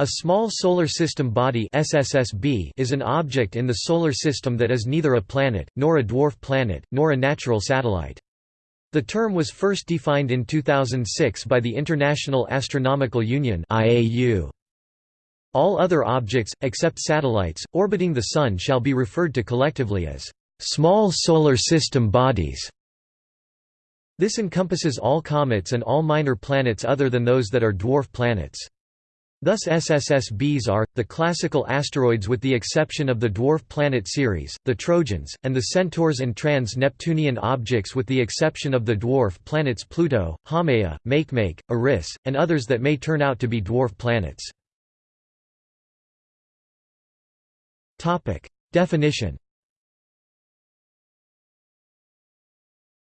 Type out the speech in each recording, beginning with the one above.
A small solar system body SSSB is an object in the solar system that is neither a planet, nor a dwarf planet, nor a natural satellite. The term was first defined in 2006 by the International Astronomical Union IAU. All other objects, except satellites, orbiting the Sun shall be referred to collectively as small solar system bodies. This encompasses all comets and all minor planets other than those that are dwarf planets. Thus SSSBs are, the classical asteroids with the exception of the dwarf planet Ceres, the Trojans, and the Centaurs and trans-Neptunian objects with the exception of the dwarf planets Pluto, Haumea, Makemake, Eris, and others that may turn out to be dwarf planets. Definition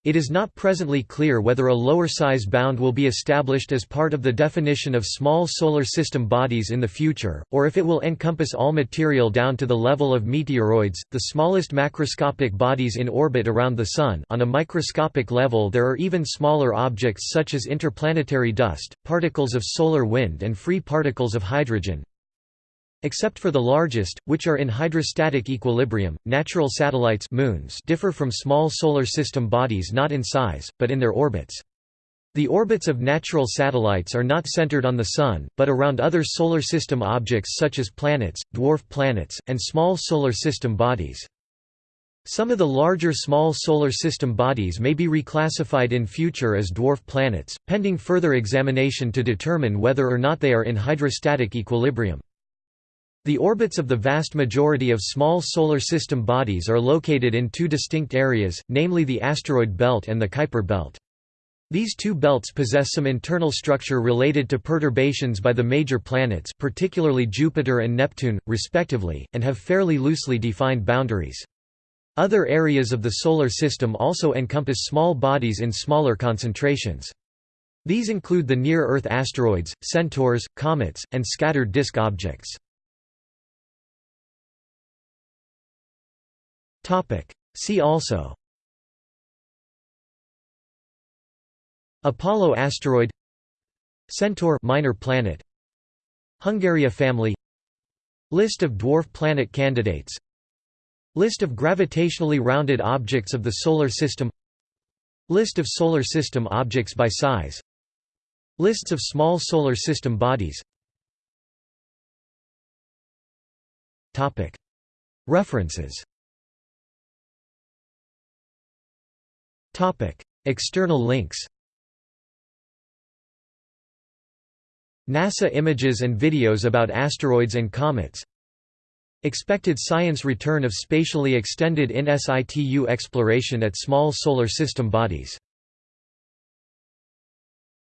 It is not presently clear whether a lower size bound will be established as part of the definition of small solar system bodies in the future, or if it will encompass all material down to the level of meteoroids, the smallest macroscopic bodies in orbit around the Sun on a microscopic level there are even smaller objects such as interplanetary dust, particles of solar wind and free particles of hydrogen, Except for the largest, which are in hydrostatic equilibrium, natural satellites moons differ from small solar system bodies not in size, but in their orbits. The orbits of natural satellites are not centered on the Sun, but around other solar system objects such as planets, dwarf planets, and small solar system bodies. Some of the larger small solar system bodies may be reclassified in future as dwarf planets, pending further examination to determine whether or not they are in hydrostatic equilibrium. The orbits of the vast majority of small solar system bodies are located in two distinct areas, namely the asteroid belt and the Kuiper belt. These two belts possess some internal structure related to perturbations by the major planets particularly Jupiter and Neptune, respectively, and have fairly loosely defined boundaries. Other areas of the Solar System also encompass small bodies in smaller concentrations. These include the near-Earth asteroids, centaurs, comets, and scattered disk objects. See also. Apollo asteroid. Centaur minor planet. Hungaria family. List of dwarf planet candidates. List of gravitationally rounded objects of the Solar System. List of Solar System objects by size. Lists of small Solar System bodies. References External links NASA images and videos about asteroids and comets. Expected science return of spatially extended in situ exploration at small solar system bodies